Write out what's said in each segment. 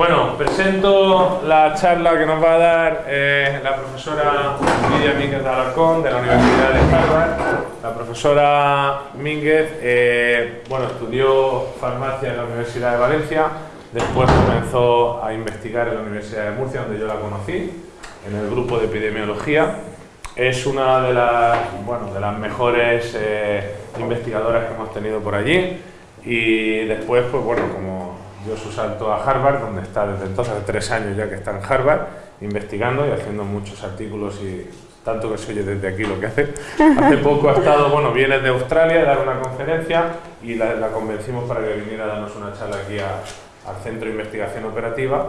Bueno, presento la charla que nos va a dar eh, la profesora Lidia Mínguez de Alarcón de la Universidad de Harvard. La profesora Mínguez, eh, bueno, estudió farmacia en la Universidad de Valencia, después comenzó a investigar en la Universidad de Murcia, donde yo la conocí, en el grupo de epidemiología. Es una de las, bueno, de las mejores eh, investigadoras que hemos tenido por allí y después, pues bueno, como dio su salto a Harvard, donde está desde entonces, hace tres años ya que está en Harvard, investigando y haciendo muchos artículos y tanto que se oye desde aquí lo que hace. Hace poco ha estado, bueno, viene de Australia a dar una conferencia y la, convencimos para que viniera a darnos una charla aquí al Centro de Investigación Operativa.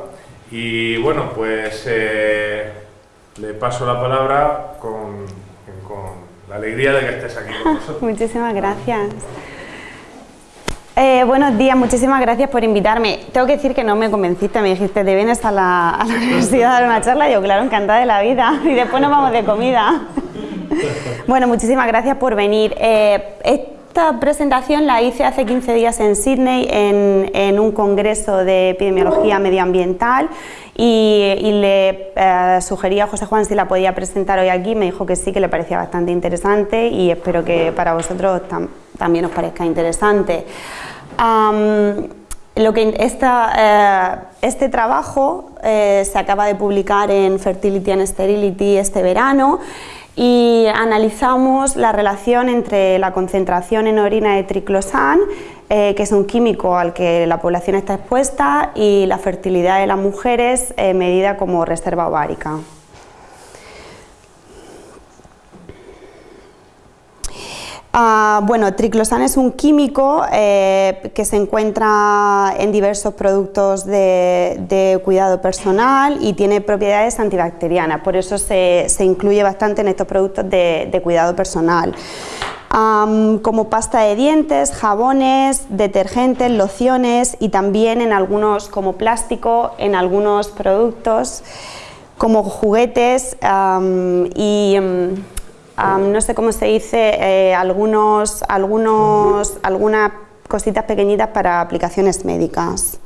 Y bueno, pues eh, le paso la palabra con, con la alegría de que estés aquí con nosotros. Muchísimas gracias. Eh, buenos días, muchísimas gracias por invitarme. Tengo que decir que no me convenciste, me dijiste, ¿te vienes a la, universidad a dar una charla? Yo, claro, encantada de la vida. Y después nos vamos de comida. Bueno, muchísimas gracias por venir. Eh, esta presentación la hice hace 15 días en Sydney en, un congreso de epidemiología medioambiental y, le eh, sugerí a José Juan si la podía presentar hoy aquí, me dijo que sí, que le parecía bastante interesante y espero que para vosotros también os parezca interesante. Lo que eh, este trabajo eh, se acaba de publicar en Fertility and Sterility este verano y analizamos la relación entre la concentración en orina de triclosan, eh, que es un químico al que la población está expuesta, y la fertilidad de las mujeres medida como reserva ovárica. Ah, bueno, triclosan es un químico eh, que se encuentra en diversos productos de, cuidado personal y tiene propiedades antibacterianas, por eso se, incluye bastante en estos productos de, cuidado personal. como pasta de dientes, jabones, detergentes, lociones y también en algunos como plástico, en algunos productos como juguetes y no sé cómo se dice, eh, algunos, algunos, algunas cositas pequeñitas para aplicaciones médicas.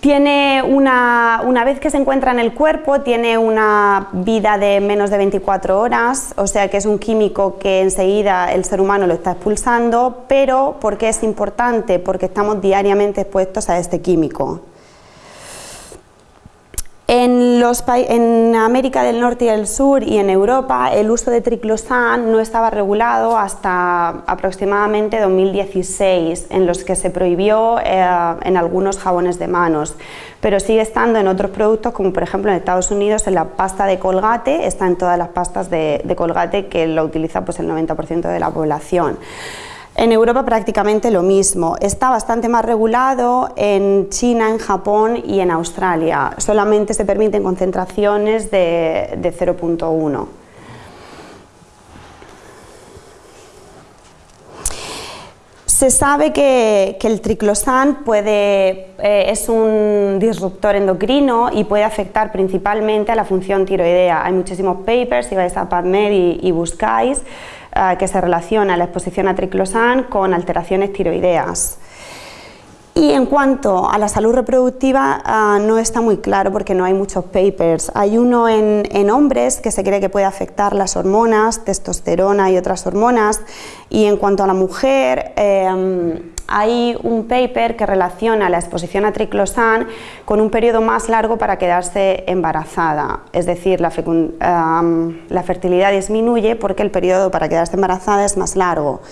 Tiene una, una, vez que se encuentra en el cuerpo, tiene una vida de menos de 24 horas, o sea que es un químico que enseguida el ser humano lo está expulsando, pero ¿por qué es importante? Porque estamos diariamente expuestos a este químico. En, los, en, América del Norte y del Sur y en Europa el uso de triclosan no estaba regulado hasta aproximadamente 2016, en los que se prohibió eh, en algunos jabones de manos, pero sigue estando en otros productos como por ejemplo en Estados Unidos en la pasta de colgate, está en todas las pastas de, de colgate que lo utiliza pues, el 90% de la población. En Europa prácticamente lo mismo, está bastante más regulado en China, en Japón y en Australia, solamente se permiten concentraciones de, 0.1. Se sabe que, el triclosan puede, eh, es un disruptor endocrino y puede afectar principalmente a la función tiroidea. Hay muchísimos papers, si vais a PubMed y buscáis, eh, que se relaciona la exposición a triclosan con alteraciones tiroideas. Y en cuanto a la salud reproductiva, ah, no está muy claro porque no hay muchos papers. Hay uno en, hombres que se cree que puede afectar las hormonas, testosterona y otras hormonas. Y en cuanto a la mujer, em, hay un paper que relaciona la exposición a triclosan con un periodo más largo para quedarse embarazada. Es decir, la, la fertilidad disminuye porque el periodo para quedarse embarazada es más largo.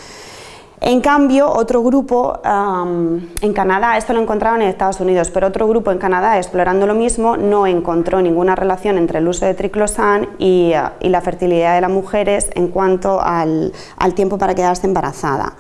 En cambio, otro grupo en Canadá, esto lo encontraron en Estados Unidos, pero otro grupo en Canadá explorando lo mismo no encontró ninguna relación entre el uso de triclosan y, y la fertilidad de las mujeres en cuanto al tiempo para quedarse embarazada.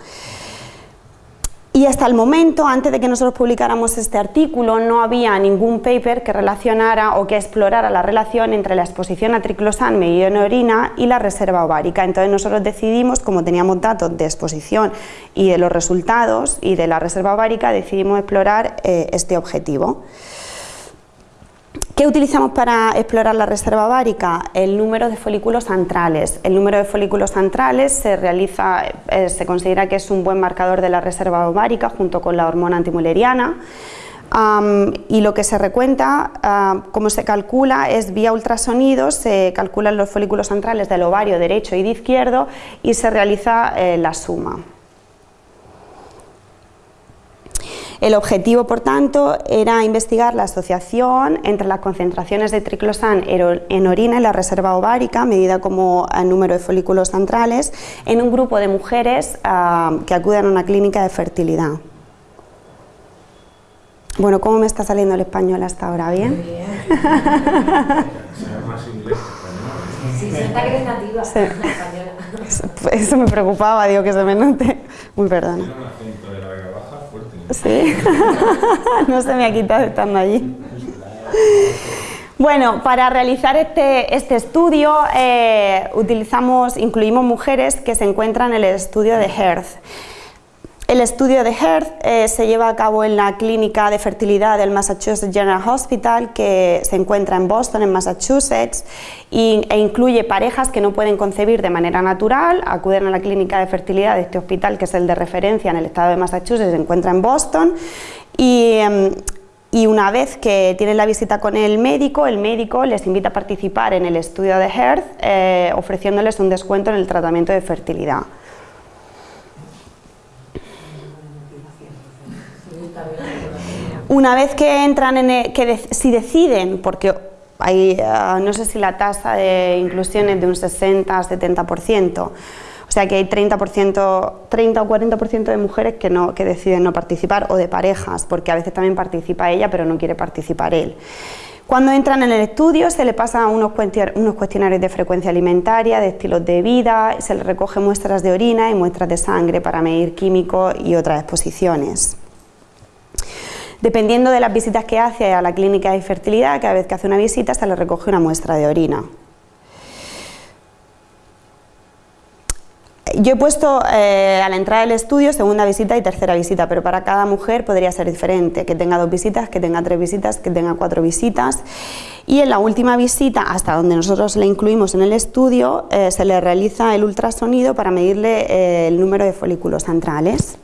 Y hasta el momento, antes de que nosotros publicáramos este artículo, no había ningún paper que relacionara o que explorara la relación entre la exposición a triclosan orina y la reserva ovárica. Entonces nosotros decidimos, como teníamos datos de exposición y de los resultados y de la reserva ovárica, decidimos explorar eh, este objetivo. ¿Qué utilizamos para explorar la reserva ovárica? El número de folículos antrales. El número de folículos antrales se realiza, eh, se considera que es un buen marcador de la reserva ovárica junto con la hormona antimuleriana. y lo que se recuenta, como se calcula, es vía ultrasonido, se calculan los folículos centrales del ovario derecho y de izquierdo y se realiza eh, la suma. El objetivo, por tanto, era investigar la asociación entre las concentraciones de triclosan en orina y la reserva ovárica, medida como el número de folículos centrales, en un grupo de mujeres que acuden a una clínica de fertilidad. Bueno, ¿cómo me está saliendo el español hasta ahora? ¿Bien? Muy bien. Sí, se nota que eres nativa, la española. Eso me preocupaba, digo que se me note. Muy perdona. Sí, no se me ha quitado estando allí. Bueno, para realizar este, este estudio eh, utilizamos, incluimos mujeres que se encuentran en el estudio de Hearth. El estudio de Hearth eh, se lleva a cabo en la clínica de fertilidad del Massachusetts General Hospital que se encuentra en Boston, en Massachusetts, e incluye parejas que no pueden concebir de manera natural, acuden a la clínica de fertilidad de este hospital que es el de referencia en el estado de Massachusetts, se encuentra en Boston y, em, una vez que tienen la visita con el médico, el médico les invita a participar en el estudio de Hearth eh, ofreciéndoles un descuento en el tratamiento de fertilidad. Una vez que entran en que si deciden, porque hay, ah, no sé si la tasa de inclusión es de un 60-70%, o sea que hay 30%, 30 o 40% de mujeres que, no, que deciden no participar o de parejas, porque a veces también participa ella pero no quiere participar él. Cuando entran en el estudio se le pasa unos cuestionarios de frecuencia alimentaria, de estilos de vida, se le recoge muestras de orina y muestras de sangre para medir químicos y otras exposiciones. Dependiendo de las visitas que hace a la clínica de fertilidad, cada vez que hace una visita se le recoge una muestra de orina. Yo he puesto eh, a la entrada del estudio segunda visita y tercera visita, pero para cada mujer podría ser diferente, que tenga dos visitas, que tenga tres visitas, que tenga cuatro visitas. Y en la última visita, hasta donde nosotros le incluimos en el estudio, eh, se le realiza el ultrasonido para medirle eh, el número de folículos centrales.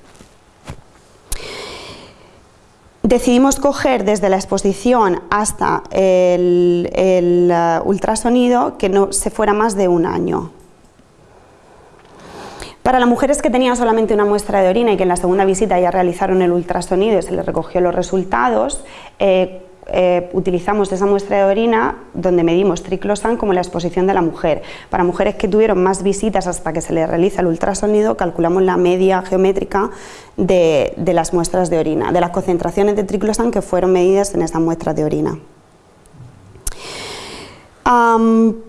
Decidimos coger desde la exposición hasta el, uh, ultrasonido que no se fuera más de un año. Para las mujeres que tenían solamente una muestra de orina y que en la segunda visita ya realizaron el ultrasonido y se les recogió los resultados, eh, eh, utilizamos esa muestra de orina donde medimos triclosan como la exposición de la mujer. Para mujeres que tuvieron más visitas hasta que se les realiza el ultrasonido, calculamos la media geométrica de, las muestras de orina, de las concentraciones de triclosan que fueron medidas en esas muestras de orina.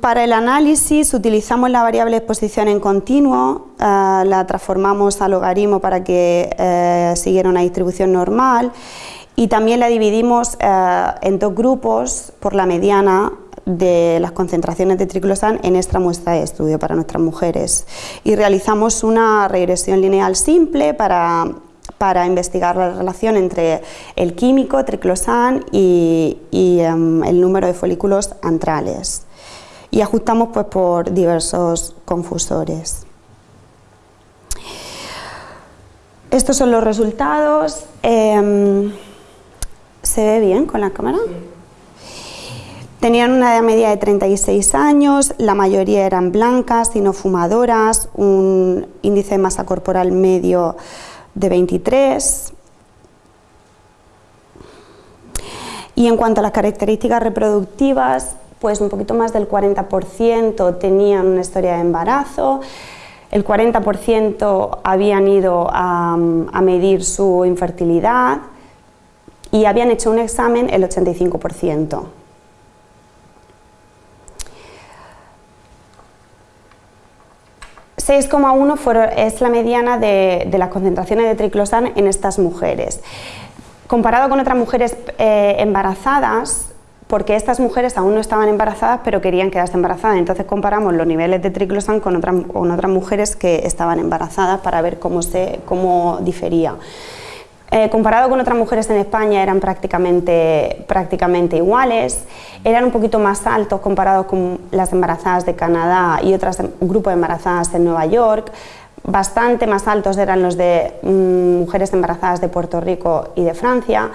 para el análisis utilizamos la variable exposición en continuo, eh, la transformamos a logaritmo para que eh, siguiera una distribución normal y también la dividimos eh, en dos grupos por la mediana de las concentraciones de triclosan en esta muestra de estudio para nuestras mujeres y realizamos una regresión lineal simple para, investigar la relación entre el químico triclosan y, em, el número de folículos antrales y ajustamos pues, por diversos confusores. Estos son los resultados. Em, ¿Se ve bien con la cámara? Tenían una edad media de 36 años, la mayoría eran blancas y no fumadoras, un índice de masa corporal medio de 23. Y en cuanto a las características reproductivas, pues un poquito más del 40% tenían una historia de embarazo, el 40% habían ido a, a medir su infertilidad, y habían hecho un examen el 85%. ...6,1 es la mediana de, las concentraciones de triclosan en estas mujeres. Comparado con otras mujeres eh, embarazadas, porque estas mujeres aún no estaban embarazadas pero querían quedarse embarazadas, entonces comparamos los niveles de triclosan con, otras mujeres que estaban embarazadas para ver cómo, se, cómo difería. Eh, comparado con otras mujeres en España eran prácticamente, prácticamente iguales, eran un poquito más altos comparados con las embarazadas de Canadá y otros grupos de embarazadas en Nueva York, bastante más altos eran los de mm, mujeres embarazadas de Puerto Rico y de Francia,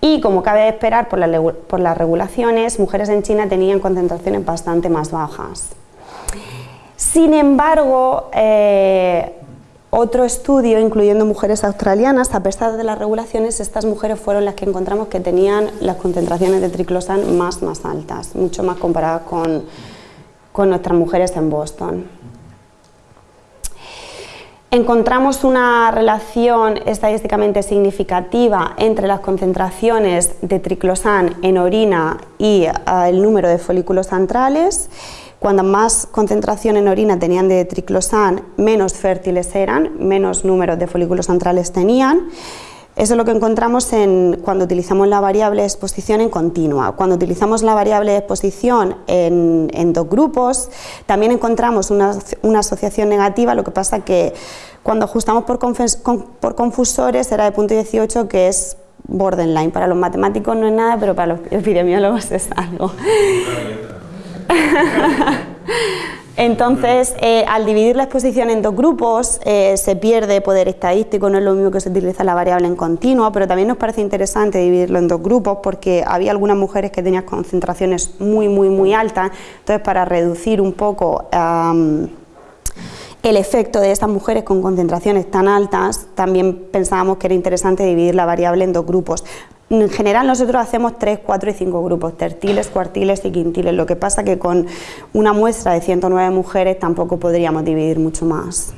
Y como cabe esperar por, las regulaciones, mujeres en China tenían concentraciones bastante más bajas. Sin embargo, eh, otro estudio, incluyendo mujeres australianas, a pesar de las regulaciones, estas mujeres fueron las que encontramos que tenían las concentraciones de triclosan más, altas, mucho más comparadas con, con nuestras mujeres en Boston. Encontramos una relación estadísticamente significativa entre las concentraciones de triclosan en orina y eh, el número de folículos centrales cuando más concentración en orina tenían de triclosan, menos fértiles eran, menos números de folículos centrales tenían. Eso es lo que encontramos en, cuando utilizamos la variable exposición en continua. Cuando utilizamos la variable exposición en, dos grupos, también encontramos una, asociación negativa, lo que pasa que cuando ajustamos por, por confusores era de punto 18, que es borderline. Para los matemáticos no es nada, pero para los epidemiólogos es algo. Entonces, eh, al dividir la exposición en dos grupos, eh, se pierde poder estadístico, no es lo mismo que se utiliza la variable en continua, pero también nos parece interesante dividirlo en dos grupos porque había algunas mujeres que tenían concentraciones muy, muy, muy altas, entonces para reducir un poco el efecto de estas mujeres con concentraciones tan altas, también pensábamos que era interesante dividir la variable en dos grupos. En general nosotros hacemos 3, 4 y 5 grupos, tertiles, cuartiles y quintiles, lo que pasa que con una muestra de 109 mujeres tampoco podríamos dividir mucho más.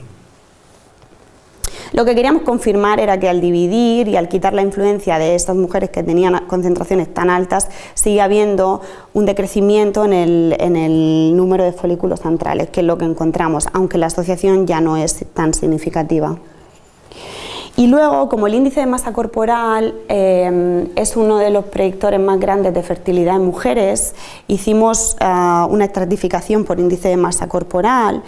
Lo que queríamos confirmar era que al dividir y al quitar la influencia de estas mujeres que tenían concentraciones tan altas, sigue habiendo un decrecimiento en el, en el número de folículos centrales, que es lo que encontramos, aunque la asociación ya no es tan significativa. Y luego, como el índice de masa corporal eh, es uno de los predictores más grandes de fertilidad en mujeres, hicimos eh, una estratificación por índice de masa corporal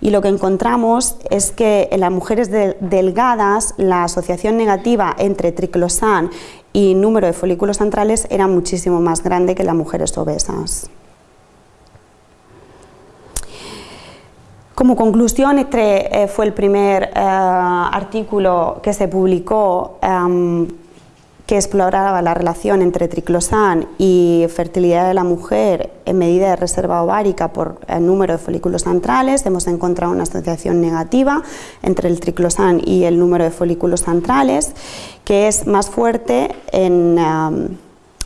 y lo que encontramos es que en las mujeres delgadas la asociación negativa entre triclosan y número de folículos centrales era muchísimo más grande que en las mujeres obesas. Como conclusión, este eh, fue el primer eh, artículo que se publicó em, que exploraba la relación entre triclosan y fertilidad de la mujer en medida de reserva ovárica por el número de folículos centrales. Hemos encontrado una asociación negativa entre el triclosan y el número de folículos centrales, que es más fuerte en, em,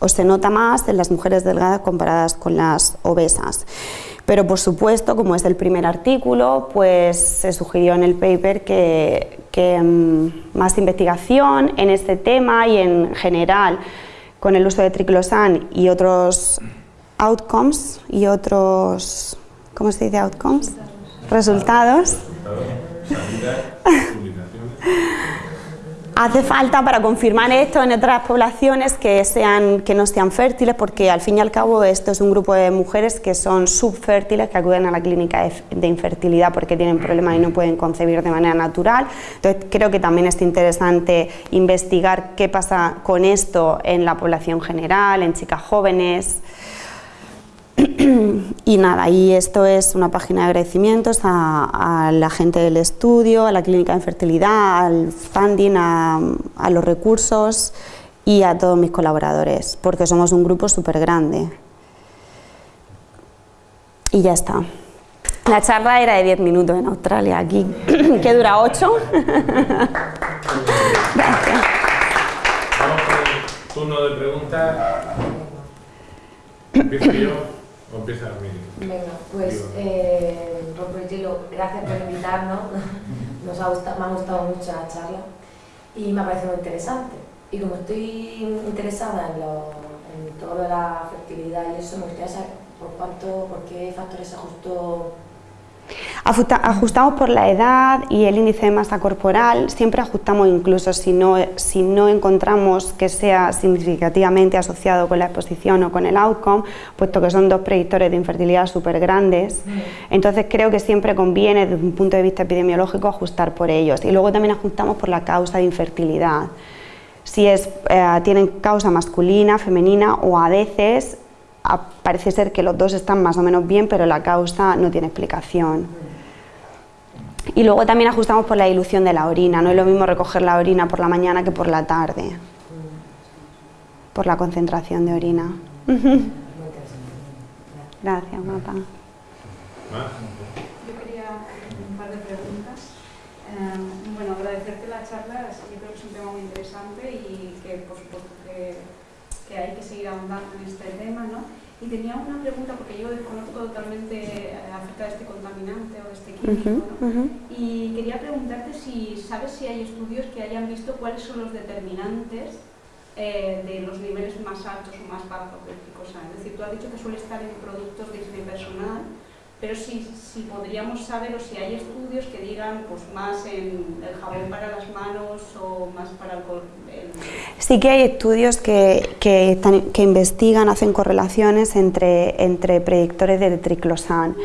o se nota más en las mujeres delgadas comparadas con las obesas. Pero por supuesto, como es el primer artículo, pues se sugirió en el paper que, mm, más investigación en este tema y en general con el uso de triclosan y otros outcomes y otros, ¿cómo se dice outcomes? Resultados. Hace falta para confirmar esto en otras poblaciones que, sean, que no sean fértiles, porque al fin y al cabo esto es un grupo de mujeres que son subfértiles, que acuden a la clínica de, infertilidad porque tienen problemas y no pueden concebir de manera natural. Entonces creo que también es interesante investigar qué pasa con esto en la población general, en chicas jóvenes y nada, y esto es una página de agradecimientos a, la gente del estudio, a la clínica de fertilidad, al funding, a, los recursos y a todos mis colaboradores, porque somos un grupo súper grande. Y ya está. La charla era de 10 minutos en Australia, aquí, que dura 8. Gracias. Vamos con el turno de preguntas. Empiezo yo. Empieza Venga, pues eh, gracias por invitarnos. Nos ha gustado, me ha gustado mucho la charla y me ha parecido muy interesante. Y como estoy interesada en, lo, en todo lo de la fertilidad y eso, me gustaría saber por cuánto, por qué factores se ajustó Ajustamos por la edad y el índice de masa corporal, siempre ajustamos incluso si no, si no encontramos que sea significativamente asociado con la exposición o con el outcome, puesto que son dos predictores de infertilidad súper grandes. Mm. Entonces creo que siempre conviene desde un punto de vista epidemiológico ajustar por ellos. Y luego también ajustamos por la causa de infertilidad. Si es, eh, tienen causa masculina, femenina o a veces parece ser que los dos están más o menos bien, pero la causa no tiene explicación. Y luego también ajustamos por la dilución de la orina, no es lo mismo recoger la orina por la mañana que por la tarde. por la concentración de orina. Gracias, guapa. ¿Más? Yo quería un par de preguntas. Eh, bueno, agradecerte la charla, yo creo que es un tema muy interesante y que por supuesto que, que hay que seguir ahondando en este tema, ¿no? Y tenía una pregunta, porque yo desconozco totalmente eh, acerca de este contaminante o de este químico, ¿no? Y quería preguntarte si sabes si hay estudios que hayan visto cuáles son los determinantes eh, de los niveles más altos o más bajos del tricosano. Es decir, tú has dicho que suele estar en productos de higiene personal, pero si, si podríamos saber o si hay estudios que digan pues más en el jabón para las manos o más para el, Sí que hay estudios que, que, están- que investigan, hacen correlaciones entre, entre predictores de triclosan,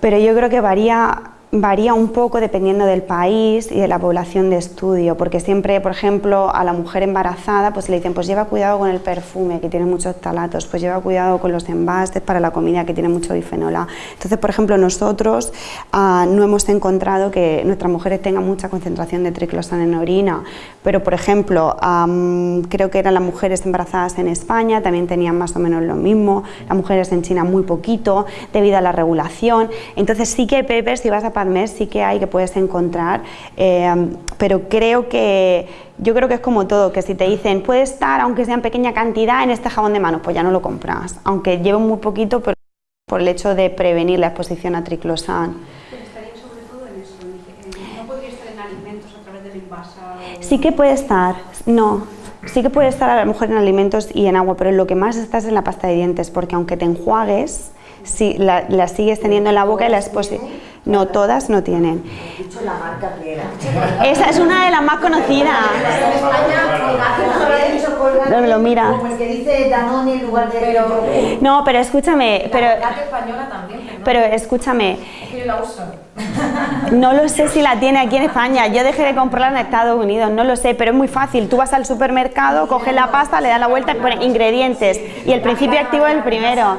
pero yo creo que varía, varía un poco dependiendo del país y de la población de estudio, porque siempre, por ejemplo, a la mujer embarazada pues le dicen, pues lleva cuidado con el perfume que tiene muchos talatos, pues lleva cuidado con los envases para la comida que tiene mucho bifenol A. Entonces, por ejemplo, nosotros ah, no hemos encontrado que nuestras mujeres tengan mucha concentración de triclosan en orina, pero por ejemplo, am, creo que eran las mujeres embarazadas en España, también tenían más o menos lo mismo, las mujeres en China muy poquito, debido a la regulación. Entonces sí que hay si vas a PubMed, sí que hay que puedes encontrar, eh, pero creo que yo creo que es como todo, que si te dicen puede estar, aunque sea en pequeña cantidad, en este jabón de manos, pues ya no lo compras, aunque lleve muy poquito, pero por el hecho de prevenir la exposición a triclosan. Sí que puede estar, no, sí que puede estar a lo mejor en alimentos y en agua, pero lo que más está es en la pasta de dientes, porque aunque te enjuagues, si la, la sigues teniendo en la boca y la exposición... No, todas no tienen. He dicho la marca que era. Esa es una de las más conocidas. No lo mira. Como el que dice Danone en lugar de. No, pero escúchame, pero, española también, pero escúchame, Es que yo la uso. no lo sé si la tiene aquí en España. Yo dejé de comprarla en Estados Unidos, no lo sé, pero es muy fácil. Tú vas al supermercado, coges la pasta, le das la vuelta y pones ingredientes. Y el principio activo es el primero.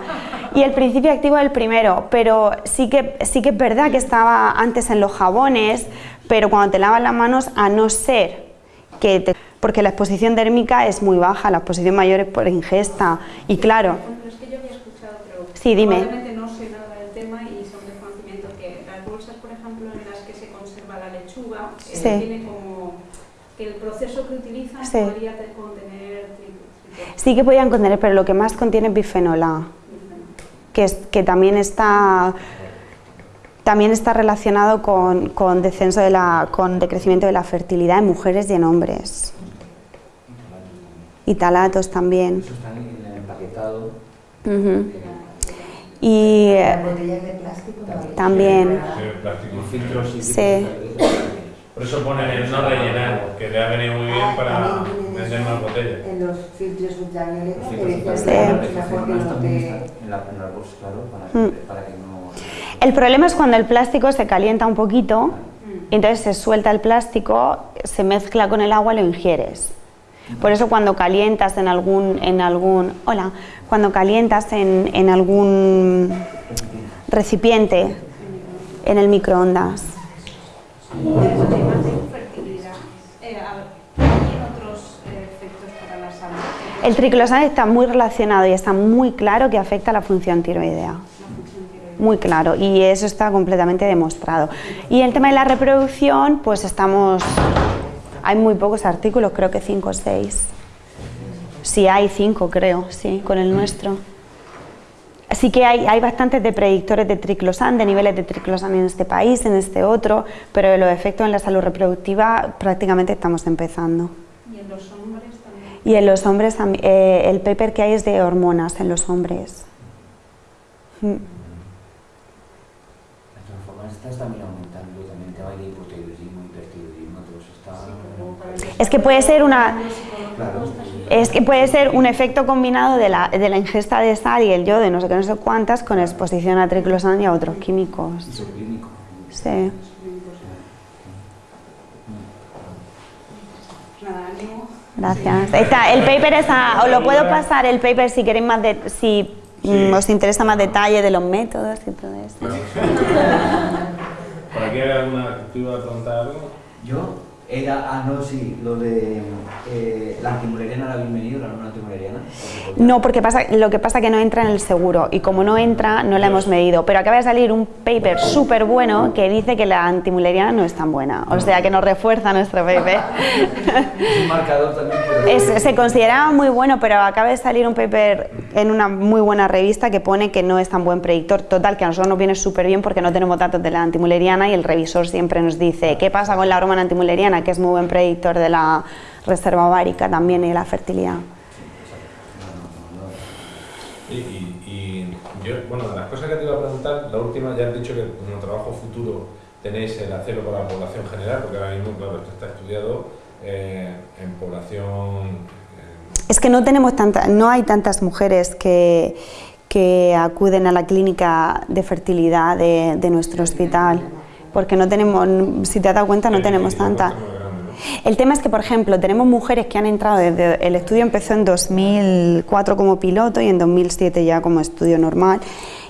Y el principio activo es el primero, pero sí que, sí que es verdad que estaba antes en los jabones, pero cuando te lavas las manos, a no ser que te- porque la exposición térmica es muy baja, la exposición mayor es por ingesta. Y claro, Bueno, es que yo había escuchado, pero Sí, dime. no sé nada del tema y son desconocimiento que las bolsas, por ejemplo, en las que se conserva la lechuga, eh, Sí. tiene como que el proceso que utilizan Sí. podría te- contener sí que podían contener, pero lo que más contiene es bifenol A. que, es- que también está también está relacionado con, con descenso de la, con decrecimiento de la fertilidad en mujeres y en hombres. Y talatos también. Eso está en el empaquetado. Ujú. Y eh, Las botellas de plástico también. también, Sí, Por eso ponen el no rellenar, que le ha venido muy bien para vender más botellas. En los filtros ultravioleta que decían que es mejor que Además, no también te... está en la, en la bolsa, claro, para, Mm. que, para que no... el problema es cuando el plástico se calienta un poquito, y entonces se suelta el plástico, se mezcla con el agua y lo ingieres. Por eso cuando calientas en algún, en algún, hola, cuando calientas en, en algún recipiente en el microondas. Además de infertilidad, eh, a ver, ¿hay otros efectos para la salud? El triclosan está muy relacionado y está muy claro que afecta a la función tiroidea. Muy claro, y eso está completamente demostrado. Y el tema de la reproducción, pues estamos. Hay muy pocos artículos, creo que cinco o seis. Sí, hay cinco, creo, sí, con el nuestro. Sí que hay, hay bastantes de predictores de triclosan, de niveles de triclosan en este país, en este otro, pero los efectos en la salud reproductiva prácticamente estamos empezando. Y en los hombres también. Y en los hombres, eh, el paper que hay es de hormonas en los hombres. Mm. De todas formas, estás también aumentando también el tema de hipotiroidismo, hipertiroidismo, todo eso está... Es que puede ser una, es que puede ser un efecto combinado de la, de la ingesta de sal y el yodo, no sé qué, no sé cuántas, con exposición a triclosan y a otros químicos. Sí. Gracias. Está, el paper está, os lo puedo pasar el paper si queréis más de, si mm, os interesa más detalle de los métodos y todo eso. ¿Por aquí hay alguna a preguntar algo? Yo, Era, ah, no, sí, lo de eh, la antimuleriana la habéis venido, la norma antimuleriana. No, porque pasa, lo que pasa es que no entra en el seguro y como no entra no la hemos medido, pero acaba de salir un paper súper bueno que dice que la antimuleriana no es tan buena, o sea que nos refuerza nuestro paper. Es un marcador también. Es- se consideraba muy bueno, pero acaba de salir un paper en una muy buena revista que pone que no es tan buen predictor. Total, que a nosotros nos viene súper bien porque no tenemos datos de la antimuleriana y el revisor siempre nos dice qué pasa con la hormona antimuleriana, que es muy buen predictor de la reserva ovárica también y de la fertilidad. Y, y- y yo, bueno, de las cosas que te iba a preguntar, la última ya has dicho que como trabajo futuro tenéis el hacerlo con la población general, porque ahora mismo, claro, esto está estudiado eh, en población... eh, Es que no tenemos tanta, no hay tantas mujeres que, que acuden a la clínica de fertilidad de, de nuestro hospital, porque no tenemos, si te has dado cuenta, no tenemos ¿no? El tema es que, por ejemplo, tenemos mujeres que han entrado desde el estudio empezó en 2004 como piloto y en 2007 ya como estudio normal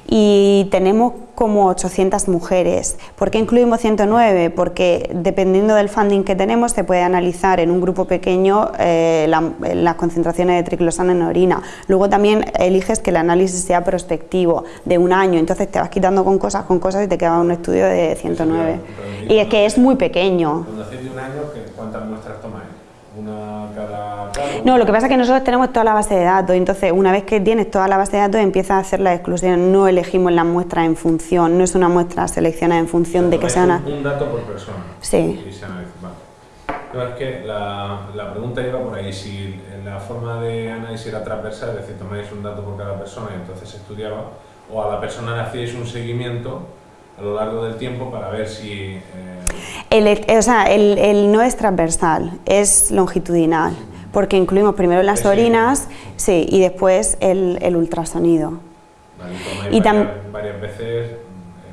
y tenemos como 800 mujeres. ¿Por qué incluimos 109? Porque dependiendo del funding que tenemos se puede analizar en un grupo pequeño eh, la- las concentraciones de triclosana en orina. Luego también eliges que el análisis sea prospectivo de un año, entonces te vas quitando con cosas, con cosas y te queda un estudio de 109. Y es que es muy pequeño. De un año, ¿qué- ¿cuántas muestras tomáis? ¿Una cada cada? No, lo que pasa es que nosotros tenemos toda la base de datos, entonces una vez que tienes toda la base de datos empiezas a hacer la exclusión, no elegimos las muestras en función, no es una muestra seleccionada en función de que sea una... un, dato por persona. Sí. Y se analiza, vale. No, es que la, la pregunta iba por ahí, si la forma de análisis era transversal, es decir, tomáis un dato por cada persona y entonces se estudiaba, o a la persona le hacíais un seguimiento a lo largo del tiempo para ver si... eh, El, o sea, el, el no es transversal, es longitudinal, porque incluimos primero las orinas sí, y después el, el ultrasonido. vale, Y varias, varias veces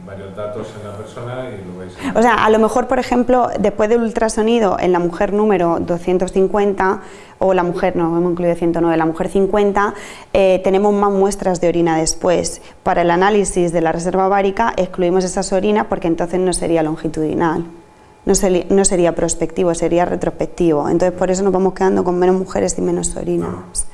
mm, varios datos en la persona y lo veis. O sea, a lo mejor, por ejemplo, después del ultrasonido en la mujer número 250, o la mujer, no, hemos incluido 109, la mujer 50, eh, tenemos más muestras de orina después. Para el análisis de la reserva ovárica excluimos esas orinas porque entonces no sería longitudinal, no, sería prospectivo, sería retrospectivo. Entonces por eso nos vamos quedando con menos mujeres y menos orinas.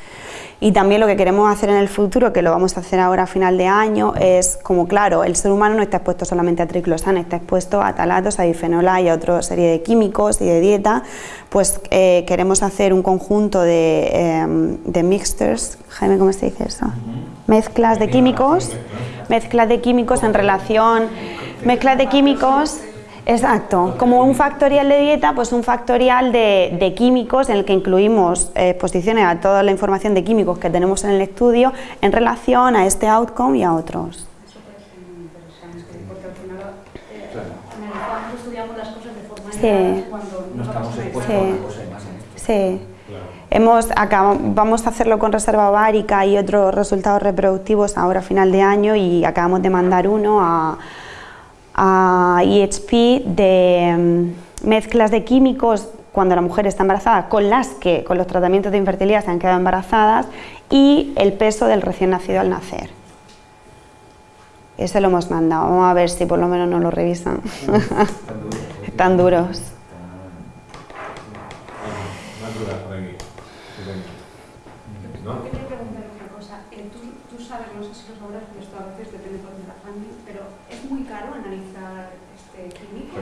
Y también lo que queremos hacer en el futuro, que lo vamos a hacer ahora a final de año, es como claro, el ser humano no está expuesto solamente a triclosana, está expuesto a talatos, a difenola y a otra serie de químicos y de dieta, pues eh, queremos hacer un conjunto de, eh, de mixtures, Jaime, ¿cómo se dice eso? Mezclas de químicos, mezclas de químicos en relación, mezclas de químicos Exacto, como un factorial de dieta, pues un factorial de, de químicos en el que incluimos eh, exposiciones a toda la información de químicos que tenemos en el estudio en relación a este outcome y a otros. Eso puede ser muy interesante, porque al final eh, analizamos, estudiamos las cosas de forma Sí. cuando No estamos expuestos Sí. a una cosa y más en esto. Sí. Claro. Hemos vamos a hacerlo con reserva ovárica y otros resultados reproductivos ahora a final de año y acabamos de mandar uno a, a EHP de mm, mezclas de químicos cuando la mujer está embarazada con las que con los tratamientos de infertilidad se han quedado embarazadas y el peso del recién nacido al nacer. Ese lo hemos mandado, vamos a ver si por lo menos nos lo revisan. Tan duro, ¿eh? Tan duros. Más dudas por aquí. Sí, venga. ¿No? Quería preguntar una cosa. Eh, tú, tú sabes, no sé si lo sabrás, pero esto a veces depende por de la funding, pero ¿es muy caro analizar este químico?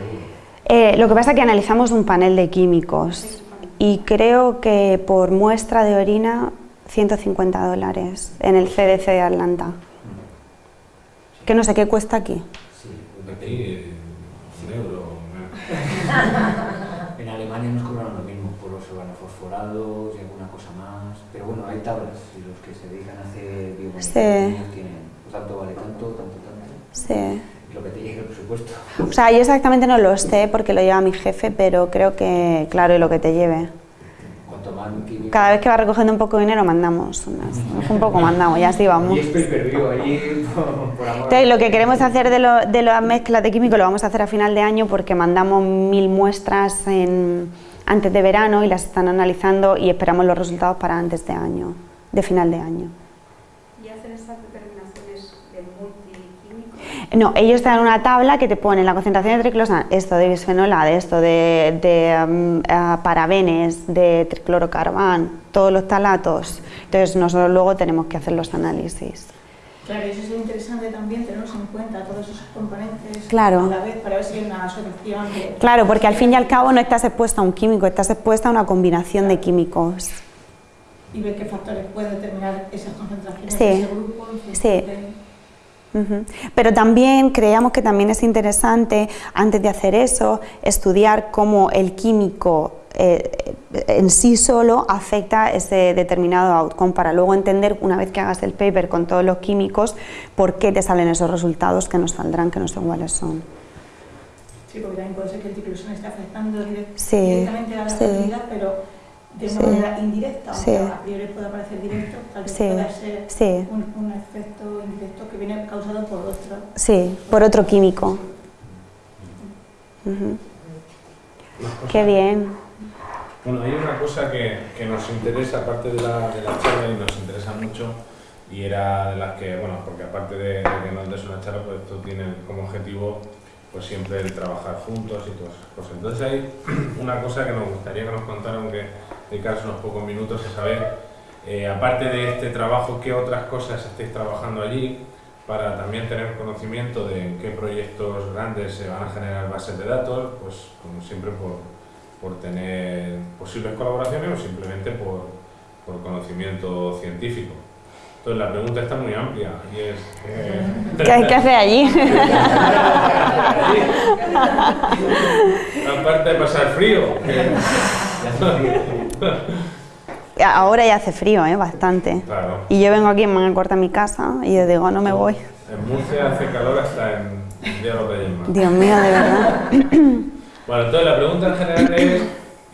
Eh, lo que pasa es que analizamos un panel de químicos y creo que por muestra de orina 150 dólares en el CDC de Atlanta. Que no sé qué cuesta aquí. Sí, Aquí, eh, un euro. En Alemania nos cobran lo mismo por los organofosforados y alguna cosa más. Pero bueno, hay tablas y los que se dedican a hacer biomedicina tienen tanto vale tanto, tanto, tanto. Sí. Lo que te llegue el presupuesto. O sea, yo exactamente no lo sé porque lo lleva mi jefe, pero creo que, claro, y lo que te lleve. Cuanto más. Cada vez que va recogiendo un poco de dinero mandamos, unas, un poco mandamos, ya así vamos. Y por, amor. Entonces, lo que queremos hacer de, lo- de las mezclas de químicos lo vamos a hacer a final de año porque mandamos mil muestras en- antes de verano y las están analizando y esperamos los resultados para antes de año, de final de año. ¿Y hacer estas determinaciones de multiquímicos? No, ellos te dan una tabla que te pone la concentración de triclosan, esto de bisfenol A, de esto de, de, mm, ah, parabenes, de triclorocarbán, todos los talatos. Entonces nosotros luego tenemos que hacer los análisis. Claro, eso es interesante también tenerlos en cuenta todos esos componentes Claro. a la vez para ver si hay una solución. de- Claro, porque al fin y al cabo no estás expuesta a un químico, estás expuesta a una combinación de químicos. y ver qué factores pueden determinar esas concentraciones Sí, de ese grupo. sí. de- Pero también creíamos que también es interesante, antes de hacer eso, estudiar cómo el químico eh, en sí solo afecta ese determinado outcome para luego entender, una vez que hagas el paper con todos los químicos, por qué te salen esos resultados que nos saldrán, que no sé cuáles son. Sí, porque también puede ser que el triclosan esté afectando direct- Sí, directamente a la sí. pero de una Sí. manera indirecta, aunque Sí. a priori pueda parecer directo, tal vez Sí, pueda ser sí. un, un efecto indirecto que viene causado por otro. Sí, por otro químico. Qué bien. Bueno, hay una cosa que, que nos interesa, aparte de la, de la charla, y nos interesa mucho, y era de las que, bueno, porque aparte de, de que nos des una charla, pues esto tiene como objetivo pues siempre el trabajar juntos y todas esas cosas. Entonces hay una cosa que nos gustaría que nos contaran, aunque dedicarse unos pocos minutos a saber, eh, aparte de este trabajo, qué otras cosas estáis trabajando allí, para también tener conocimiento de en qué proyectos grandes se van a generar bases de datos, pues como siempre por, por tener posibles colaboraciones o simplemente por, por conocimiento científico. Entonces la pregunta está muy amplia y es... eh, ¿Qué hay que hacer allí? Aparte de pasar frío, que- Ahora ya hace frío, ¿eh? bastante. claro, Y yo vengo aquí en manga corta a mi casa y yo digo, no me voy. en Murcia hace calor hasta en Día de los Reyes. Dios mío, de verdad. Bueno, entonces la pregunta en general es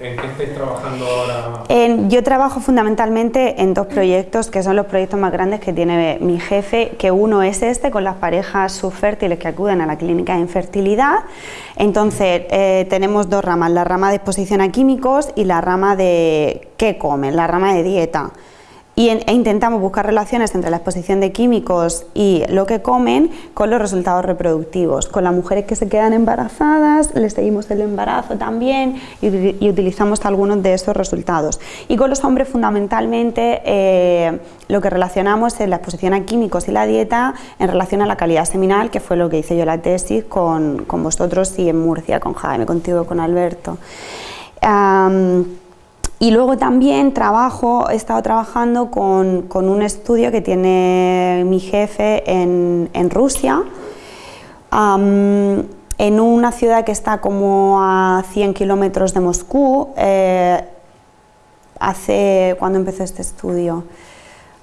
¿en qué estáis trabajando ahora? Yo trabajo fundamentalmente en dos proyectos que son los proyectos más grandes que tiene mi jefe, que uno es este con las parejas subfértiles que acuden a la clínica de infertilidad. Entonces eh, tenemos dos ramas, la rama de exposición a químicos y la rama de qué comen, la rama de dieta. Y en- e intentamos buscar relaciones entre la exposición de químicos y lo que comen con los resultados reproductivos. Con las mujeres que se quedan embarazadas, les seguimos el embarazo también y, y utilizamos algunos de esos resultados. Y con los hombres fundamentalmente eh, lo que relacionamos es la exposición a químicos y la dieta en relación a la calidad seminal, que fue lo que hice yo la tesis con, con vosotros y en Murcia, con Jaime, contigo, con Alberto. Am, y luego también trabajo, he estado trabajando con, con un estudio que tiene mi jefe en, en Rusia, en una ciudad que está como a 100 kilómetros de Moscú. eh, hace, ¿cuándo empezó este estudio?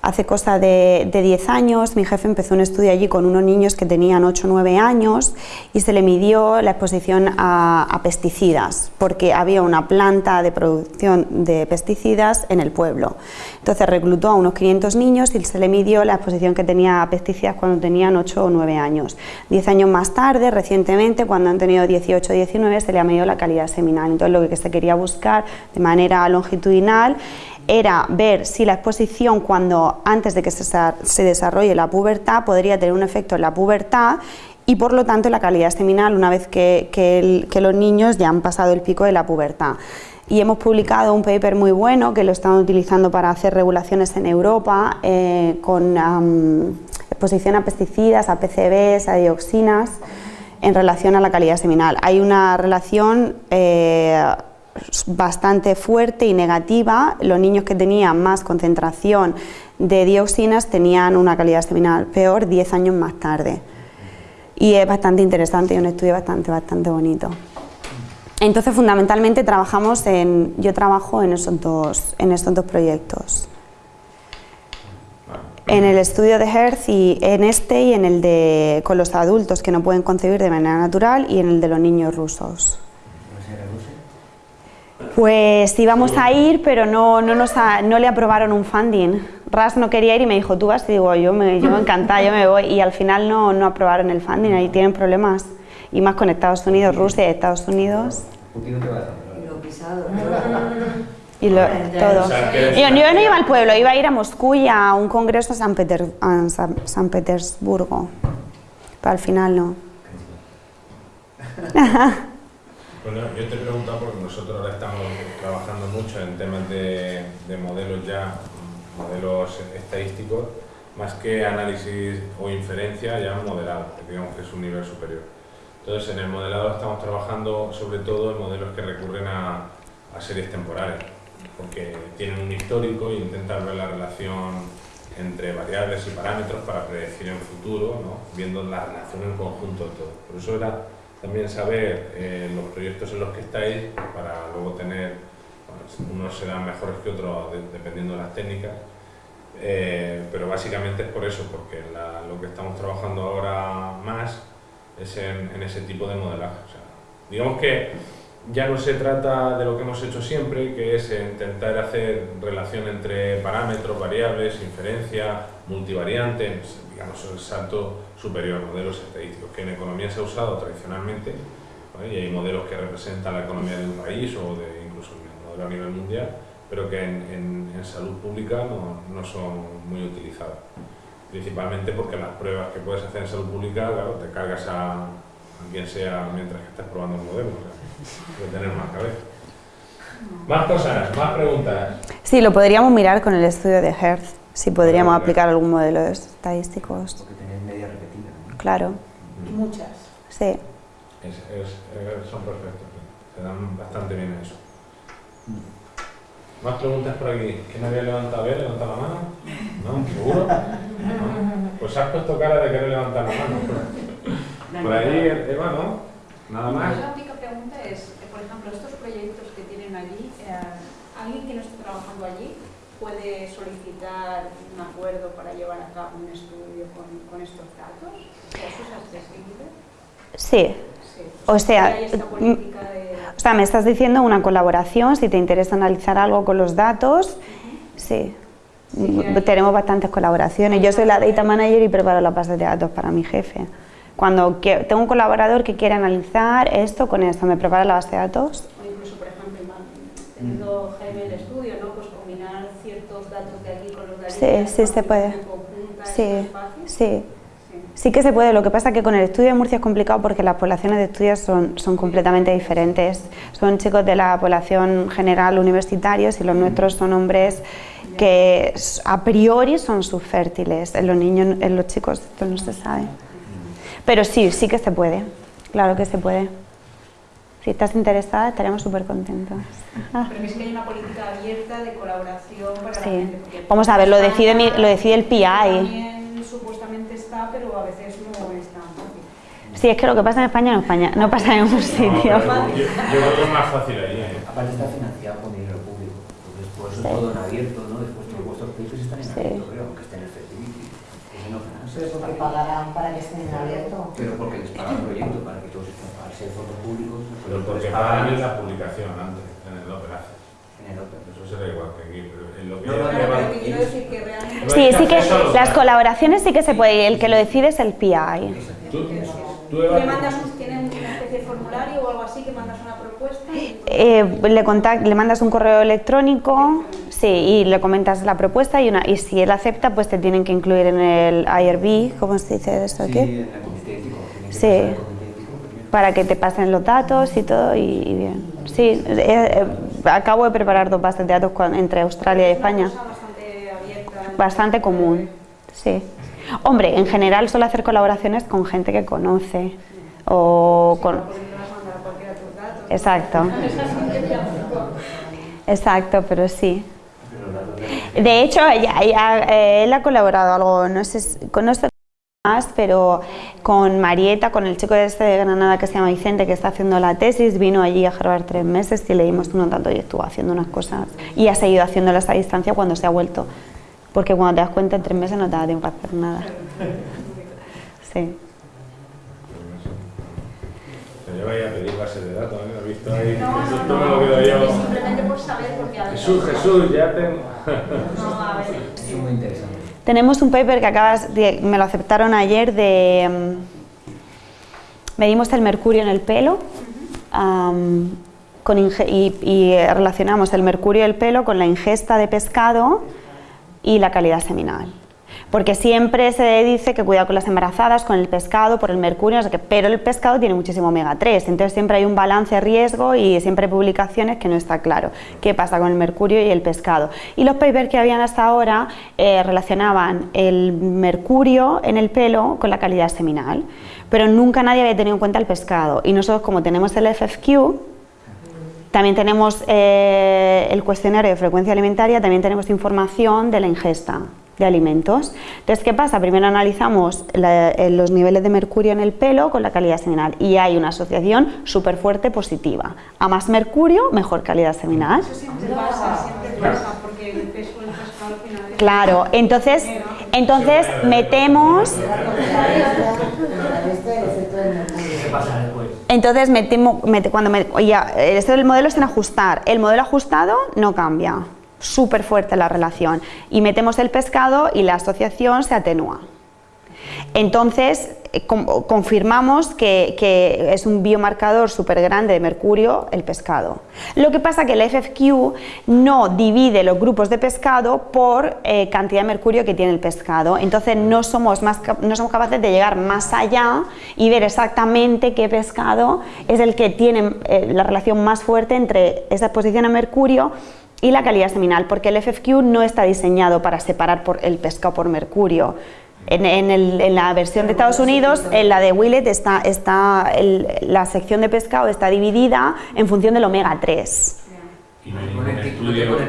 Hace cosa de, de 10 años, mi jefe empezó un estudio allí con unos niños que tenían 8 o 9 años y se le midió la exposición a, a pesticidas, porque había una planta de producción de pesticidas en el pueblo. Entonces reclutó a unos 500 niños y se le midió la exposición que tenía a pesticidas cuando tenían 8 o 9 años. 10 años más tarde, recientemente, cuando han tenido 18 o 19, se le ha medido la calidad seminal. Entonces lo que se quería buscar de manera longitudinal era ver si la exposición cuando antes de que se, sa- se desarrolle la pubertad podría tener un efecto en la pubertad y por lo tanto la calidad seminal una vez que, los niños ya han pasado el pico de la pubertad. Y hemos publicado un paper muy bueno que lo están utilizando para hacer regulaciones en Europa eh, con exposición a pesticidas, a PCBs, a dioxinas en relación a la calidad seminal. Hay una relación eh, bastante fuerte y negativa. Los niños que tenían más concentración de dioxinas tenían una calidad seminal peor 10 años más tarde. Y es bastante interesante y un estudio bastante, bastante bonito. Entonces, fundamentalmente trabajamos en, yo trabajo en esos dos, en estos dos proyectos. En el estudio de Hertz y en este y en el de con los adultos que no pueden concebir de manera natural y en el de los niños rusos. ¿Va a ser a Rusia? Pues íbamos a ir, pero no, no, nos ha- no le aprobaron un funding. Ras no quería ir y me dijo, tú vas, y digo, yo me, yo me encantada, yo me voy. Y al final no, no aprobaron el funding, ahí tienen problemas. Y más con Estados Unidos, Rusia y Estados Unidos. Putin no te va a. Y lo pisado. Y lo, todo. Yo, yo no iba al pueblo, iba a ir a Moscú y a un congreso a San, Peter- a San- San Petersburgo. pero al final no. Bueno, yo te he preguntado porque nosotros ahora estamos trabajando mucho en temas de, de modelos ya, modelos estadísticos, más que análisis o inferencia, ya modelado, que digamos que es un nivel superior. Entonces, en el modelado estamos trabajando sobre todo en modelos que recurren a, a series temporales, porque tienen un histórico e intentan ver la relación entre variables y parámetros para predecir en futuro, ¿no? viendo la relación en conjunto de todo. Por eso era también saber eh, los proyectos en los que estáis para luego tener, bueno, unos serán mejores que otros de- dependiendo de las técnicas, eh, pero básicamente es por eso, porque la- lo que estamos trabajando ahora más es en, en ese tipo de modelaje. O sea, digamos que ya no se trata de lo que hemos hecho siempre, que es intentar hacer relación entre parámetros, variables, inferencia, multivariantes, digamos el salto superior, modelos estadísticos, que en economía se ha usado tradicionalmente, y hay modelos que representan la economía de un país o de incluso el modelo a nivel mundial, pero que en, en- en salud pública no, no son muy utilizados. Principalmente porque las pruebas que puedes hacer en salud pública, claro, te cargas a, a quien sea mientras que estás probando el modelo. O sea, tener más cabeza. Más cosas, más preguntas. Sí, lo podríamos mirar con el estudio de Hertz, si podríamos aplicar algún modelo de estadísticos. Porque tenéis media repetida, ¿no? Claro, Muchas. sí. Es- es- eh, son perfectos, se dan bastante bien eso. Más preguntas por aquí. ¿Quién había levantado? ¿Había levantado la mano? ¿No? ¿Seguro? No. Pues has puesto cara de querer levantar la mano. Por ahí, Eva, ¿no? Nada más. La única pregunta es, eh, por ejemplo, estos proyectos que tienen allí, eh, alguien que no esté trabajando allí puede solicitar un acuerdo para llevar a cabo un estudio con, con estos datos. ¿Eso es accesible? Sí, Sí. O sea, ¿Y hay esta mm, de... o sea, me estás diciendo una colaboración, si te interesa analizar algo con los datos, sí. Tenemos bastantes colaboraciones. Yo soy la data manager y preparo la base de datos para mi jefe. Cuando tengo un colaborador que quiere analizar esto con esto, me prepara la base de datos. O incluso, por ejemplo, teniendo Jaime el estudio, ¿no? Pues combinar ciertos datos de aquí con los de allí. Sí, sí, se puede. aplicación conjunta, ¿eso Sí, sí. Sí. Que se puede, lo que pasa es que con el estudio de Murcia es complicado porque las poblaciones de estudios son, son completamente diferentes. Son chicos de la población general universitarios y los nuestros son hombres que a priori son subfértiles. En los niños, en los chicos esto no se sabe. Pero sí, sí que se puede, claro que se puede. Si estás interesada estaremos súper contentos. Pero es que hay una política abierta de colaboración para Sí. la gente. Vamos a ver, lo decide mi- lo decide el PI. También supuestamente está, pero a veces no está. Sí, es que lo que pasa en España no, España, no pasa en ningún No, sitio. pero yo, yo creo que es más fácil allí. ¿eh? Aparte está financiado con dinero público. Entonces, por eso Sí. es todo en abierto, ¿no? Después todos vuestros papers están en Sí. abierto, creo, aunque estén en Fertility. Ese no financia. Pero porque pagarán para que estén en abierto. Pero porque les paga el proyecto para que todos estén, al ser fondos públicos, Pero pues porque les pagan en la publicación antes, en el operaje. en el Open. Eso será igual que aquí, pero en lo que No, no, pero que quiero decir que realmente... Sí, sí que las colaboraciones sí que se puede el que lo decide es el PI. Tú, tú, Tú le mandas un, tienen una especie de formulario o algo así que mandas una Eh, le, contact- le mandas un correo electrónico sí, y le comentas la propuesta y, una, y si él acepta pues te tienen que incluir en el IRB, ¿cómo se dice esto Sí, aquí? en el comité ético. tienen que Sí. pasar el comité ético primero. Para que te pasen los datos y todo y, y bien. Sí, eh, eh, acabo de preparar dos bases de datos entre Australia y es una España. cosa bastante abierta. Bastante común, sí. Hombre, en general suelo hacer colaboraciones con gente que conoce o con... Porque no vas a mandar a cualquiera tus datos. Exacto, ya- exacto, pero sí. De- hecho, ella- ella, eh, él ha colaborado algo, no sé, con sé más, pero con Marieta, con el chico de este de Granada que se llama Vicente, que está haciendo la tesis, vino allí a Harvard tres meses y le dimos unos datos y estuvo haciendo unas cosas. Y ha seguido haciéndolas a distancia cuando se ha vuelto. Porque cuando te das cuenta, en tres meses no te da tiempo a hacer nada. Sí. Ahí a pedir bases de datos, ¿eh? ¿Has visto ahí? No, no, lo yo. simplemente por saber, porque a. Jesús, Jesús, ya tengo. No, a ver, Es muy interesante. Tenemos un paper que acabas de- me lo aceptaron ayer de mm, medimos el mercurio en el pelo con inge- y, y relacionamos el mercurio del pelo con la ingesta de pescado y la calidad seminal. Porque siempre se dice que cuidado con las embarazadas, con el pescado, por el mercurio, pero el pescado tiene muchísimo omega 3, entonces siempre hay un balance riesgo y siempre hay publicaciones que no está claro qué pasa con el mercurio y el pescado. Y los papers que habían hasta ahora eh, relacionaban el mercurio en el pelo con la calidad seminal, pero nunca nadie había tenido en cuenta el pescado. Y nosotros como tenemos el FFQ, también tenemos eh, el cuestionario de frecuencia alimentaria, también tenemos información de la ingesta de alimentos. Entonces, ¿qué pasa? Primero analizamos eh, los niveles de mercurio en el pelo con la calidad seminal y hay una asociación súper fuerte positiva. A más mercurio, mejor calidad seminal. Eso siempre pasa, siempre pasa, porque el peso del pescado al final es- Claro, entonces, entonces metemos, entonces metemos, mete- cuando me- ya, esto del modelo es en ajustar, el modelo ajustado no cambia, súper fuerte la relación y metemos el pescado y la asociación se atenúa. Entonces, eh, confirmamos que, es un biomarcador súper grande de mercurio el pescado. Lo que pasa que el FFQ no divide los grupos de pescado por eh, cantidad de mercurio que tiene el pescado. Entonces, no somos, más, no somos capaces de llegar más allá y ver exactamente qué pescado es el que tiene eh, la relación más fuerte entre esa exposición a mercurio y la calidad seminal, porque el FFQ no está diseñado para separar por el pescado por mercurio. En, la versión de Estados Unidos, en la de Willett, está, la sección de pescado está dividida en función del omega 3.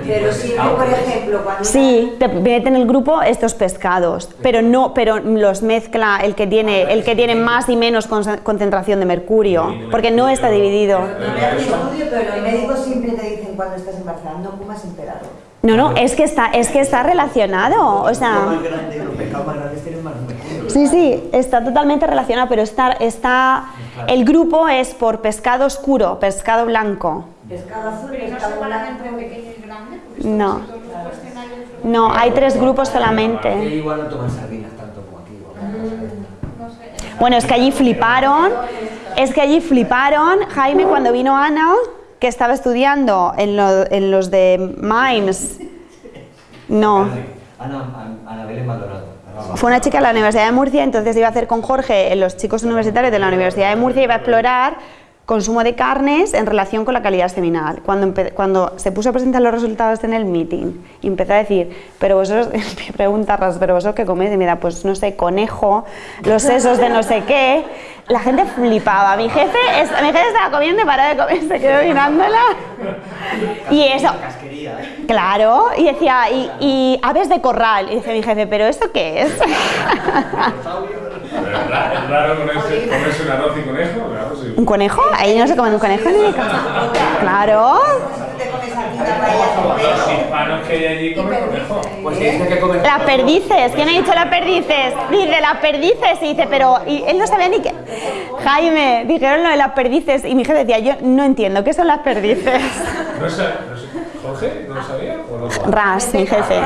Pero pescado, por ejemplo, cuando... Sí, te mete en el grupo estos pescados, pero no, pero los mezcla el que tiene, el que tiene más y menos conce- concentración de mercurio, porque no está dividido. No me hace estudio, pero los médicos siempre te dicen cuando estás embarazada, no comas emperador. No, no, es que está, es que está relacionado, o sea. Los grandes, los pescados más grandes tienen más mercurio. Sí, sí, está totalmente relacionado, pero está, está, el grupo es por pescado oscuro, pescado blanco. Pescado azul, pescado entre pequeño y grande, No. No, hay tres grupos solamente. igual no toman sardinas tanto como aquí. o No sé. Bueno, es que allí fliparon, es que allí fliparon, Jaime, cuando vino Ana, que estaba estudiando en, lo- en los de MIMES. No, Ana, Ana Belén Maldonado. Fue una chica de la Universidad de Murcia, entonces iba a hacer con Jorge, los chicos universitarios de la Universidad de Murcia, iba a explorar consumo de carnes en relación con la calidad seminal. Cuando, cuando se puso a presentar los resultados en el meeting empezó a decir, pero vosotros, me pregunta pero vosotros qué coméis, y me da, pues no sé, conejo, los sesos de no sé qué. La gente flipaba. Mi jefe, es- mi jefe estaba comiendo y paraba de comer, se quedó mirándola. Y eso, ¿eh? Claro, y decía, y, y aves de corral. Y dice mi jefe, ¿pero esto qué es? Es ra- es raro comerse, un arroz y conejo. ¿Un conejo? Ahí no se come un conejo ni de casa. Claro. Te comes aquí la paella Los hispanos que hay allí comen conejo. Pues dice que comer. Las perdices, ¿quién ha dicho las perdices? Dice las perdices y dice, pero y él no sabía ni qué. Jaime, dijeron lo de las perdices y mi jefe decía, yo no entiendo, ¿qué son las perdices? ¿No sa- no sa- ¿Jorge? ¿No lo sabía? ¿O no? Ras, mi jefe.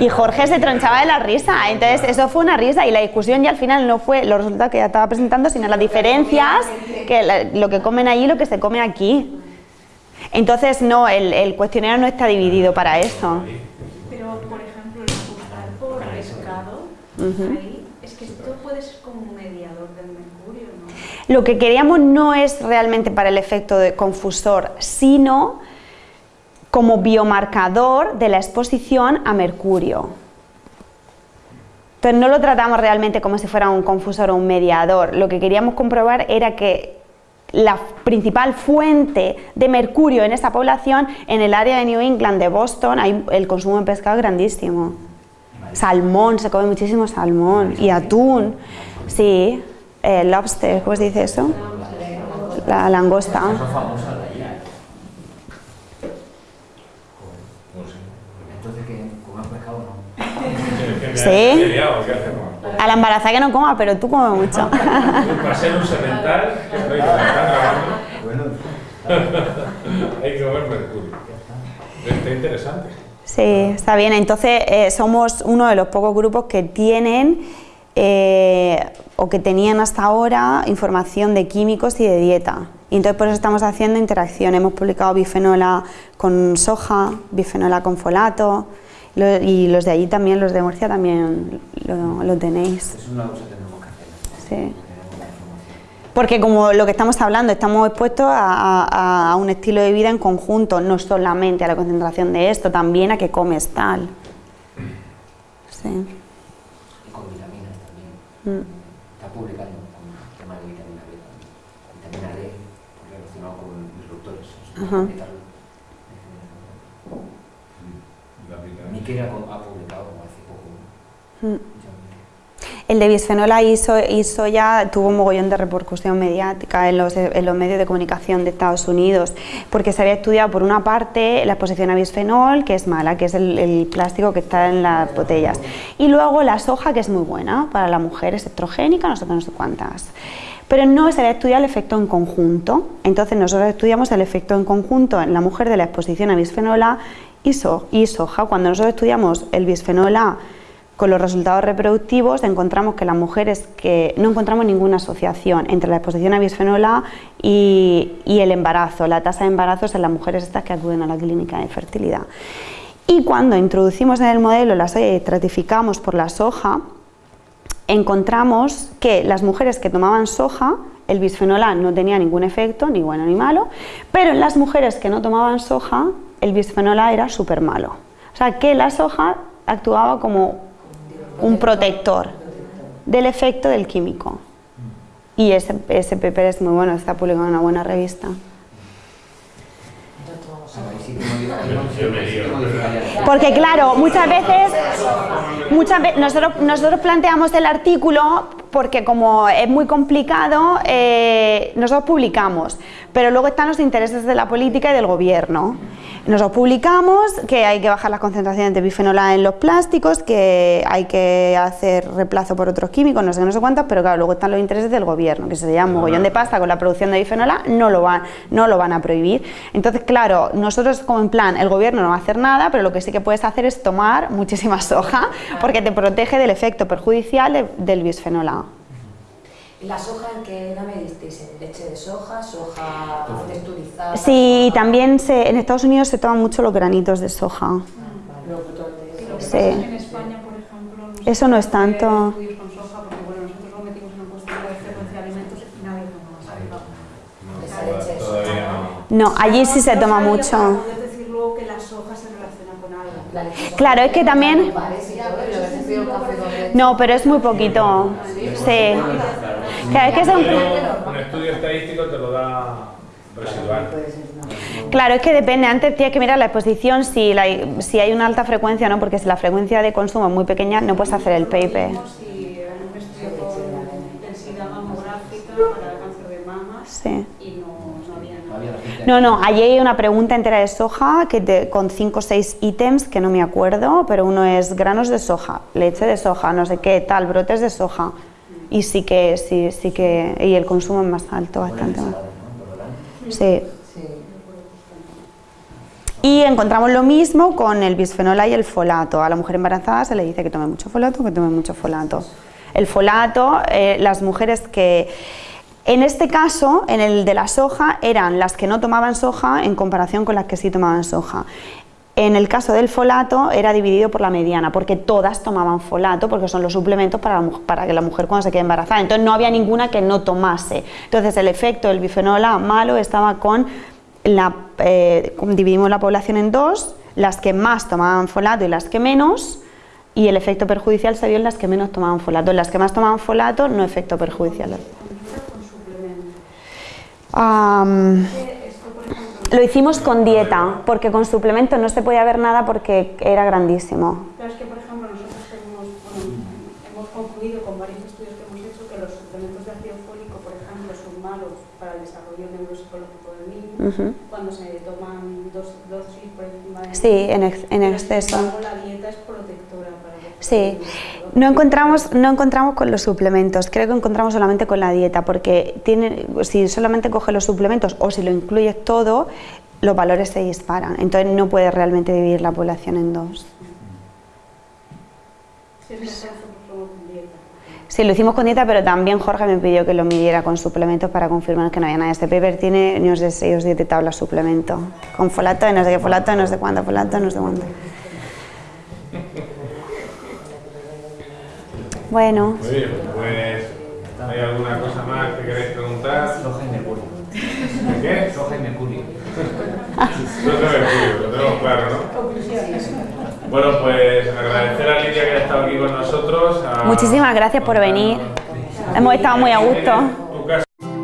Y Jorge se tronchaba de la risa, entonces eso fue una risa y la discusión ya al final no fue los resultados que ya estaba presentando, sino las diferencias, que lo que comen allí y lo que se come aquí. Entonces no, el, el cuestionario no está dividido para eso. Pero, por ejemplo, el por pescado, ahí, es que esto puede ser como un mediador del mercurio, ¿no? Lo que queríamos no es realmente para el efecto de confusor, sino como biomarcador de la exposición a mercurio. Entonces no lo tratamos realmente como si fuera un confusor o un mediador. Lo que queríamos comprobar era que la principal fuente de mercurio en esa población, en el área de New England, de Boston, hay el consumo de pescado es grandísimo. Salmón, se come muchísimo salmón y atún. Sí, eh, lobster, ¿cómo se dice eso? La langosta. Pescado no. Sí. A la embarazada que no coma, pero tú comes mucho. Para ser un semental, Bueno, hay que comer mercurio. Está interesante. Sí, está bien. Entonces, eh, somos uno de los pocos grupos que tienen eh, o que tenían hasta ahora información de químicos y de dieta. Y entonces por eso estamos haciendo interacción. Hemos publicado bifenola con soja, bifenola con folato. Lo- y los de allí también, los de Murcia también lo, lo tenéis. Es una cosa que tenemos que hacer. Sí. Porque como lo que estamos hablando, estamos expuestos a, a- a un estilo de vida en conjunto, no solamente a la concentración de esto, también a que comes tal. Sí. Y con vitaminas también. Mm. Está publicando con el tema de vitamina B también. Vitamina D relacionado con disruptores. Ajá. Ha publicado hace poco. Mm. El de bisfenol A hizo, hizo ya, tuvo un mogollón de repercusión mediática en los, en los medios de comunicación de Estados Unidos, porque se había estudiado por una parte la exposición a bisfenol, que es mala, que es el, el plástico que está en las botellas, y luego la soja, que es muy buena para la mujer, es estrogénica, no sé no sé cuántas. Pero no se había estudiado el efecto en conjunto. Entonces nosotros estudiamos el efecto en conjunto en la mujer de la exposición a bisfenol A y, so- y soja. Cuando nosotros estudiamos el bisfenol A con los resultados reproductivos encontramos que las mujeres que no encontramos ninguna asociación entre la exposición a bisfenol A y, el embarazo, la tasa de embarazos en las mujeres estas que acuden a la clínica de fertilidad. Y cuando introducimos en el modelo la soya y estratificamos por la soja, encontramos que las mujeres que tomaban soja, el bisfenol A no tenía ningún efecto, ni bueno ni malo, pero en las mujeres que no tomaban soja, el bisfenol A era súper malo. O sea que la soja actuaba como un protector del efecto del químico. Y ese, ese paper es muy bueno, está publicado en una buena revista. Porque claro, muchas veces, muchas ve- nosotros, nosotros planteamos el artículo porque como es muy complicado, eh, nosotros publicamos, pero luego están los intereses de la política y del gobierno. Nosotros publicamos que hay que bajar las concentraciones de bifenol A en los plásticos, que hay que hacer reemplazo por otros químicos, no sé no sé cuántos, pero claro, luego están los intereses del gobierno, que se llama mogollón de pasta con la producción de bifenol A, no lo, van, no lo van a prohibir. Entonces, claro, nosotros como en plan, el gobierno no va a hacer nada, pero lo que sí que puedes hacer es tomar muchísima soja, porque te protege del efecto perjudicial de- del bisfenol A. ¿La soja en qué la medisteis? ¿En leche de soja, soja texturizada? Sí, y también se, en Estados Unidos se toman mucho los granitos de soja. De Y lo que Sí. pasa es que en España, por ejemplo, no Eso se no es tanto. con soja, porque bueno, nosotros lo metimos en un cuestionario de frecuencia de alimentos y nadie toma más arriba. esa leche de Todavía soja. no. Allí sí se toma mucho. poder decir luego que la soja se La. Claro, es que también-. No, pero es muy poquito. Sí. Claro, es que es un- un estudio estadístico te lo da residual. Claro, es que depende. Antes tienes que mirar la exposición si, la- si hay una alta frecuencia o no, porque si la frecuencia de consumo es muy pequeña, no puedes hacer el paper. Si era un estudio con densidad mamográfica para cáncer de mama Sí. y no, no había No nada. había la gente No, no, allí hay una pregunta entera de soja que te- con 5 o 6 ítems que no me acuerdo, pero uno es granos de soja, leche de soja, no sé qué, tal, brotes de soja. Y sí que, sí, sí que, y el consumo es más alto, bastante más. Sí. Sí. Y encontramos lo mismo con el bisfenol A y el folato. A la mujer embarazada se le dice que tome mucho folato, que tome mucho folato. El folato, eh, las mujeres que... En este caso, en el de la soja, eran las que no tomaban soja en comparación con las que sí tomaban soja. En el caso del folato era dividido por la mediana, porque todas tomaban folato, porque son los suplementos para, que la mujer cuando se quede embarazada. Entonces no había ninguna que no tomase. Entonces el efecto del bifenol A malo estaba con la, eh, dividimos la población en dos, las que más tomaban folato y las que menos, y el efecto perjudicial se vio en las que menos tomaban folato. En las que más tomaban folato, no efecto perjudicial. Con dieta o con suplemento. Ejemplo, lo hicimos con dieta, porque con suplemento no se podía ver nada porque era grandísimo. Claro, es que, por ejemplo, nosotros hemos, bueno, hemos concluido con varios estudios que hemos hecho que los suplementos de ácido fólico, por ejemplo, son malos para el desarrollo neuropsicológico del niño Ujú. cuando se toman dos dosis por encima de Sí, en, ex- en Pero, exceso. Sin embargo, la dieta es protectora para el Sí, neuropsicológico. No encontramos, no encontramos con los suplementos, creo que encontramos solamente con la dieta, porque tiene, si solamente coges los suplementos o si lo incluyes todo, los valores se disparan, entonces no puedes realmente dividir la población en dos. Si es mejor hacerlo con dieta. Sí, lo hicimos con dieta, pero también Jorge me pidió que lo midiera con suplementos para confirmar que no había nada. Este paper tiene no sé, 6 o 7 tablas suplemento, con folato, de no sé qué folato, no sé cuánto folato, no sé cuánto. Bueno, Muy bien, pues ¿hay alguna cosa más que queréis preguntar? Soy Jaime Curio. ¿De qué? Soy Jaime Curio. Yo te lo lo tenemos claro, ¿no? Bueno, pues agradecer a Lidia que haya estado aquí con nosotros. a- muchísimas gracias por venir. Hemos estado muy a gusto.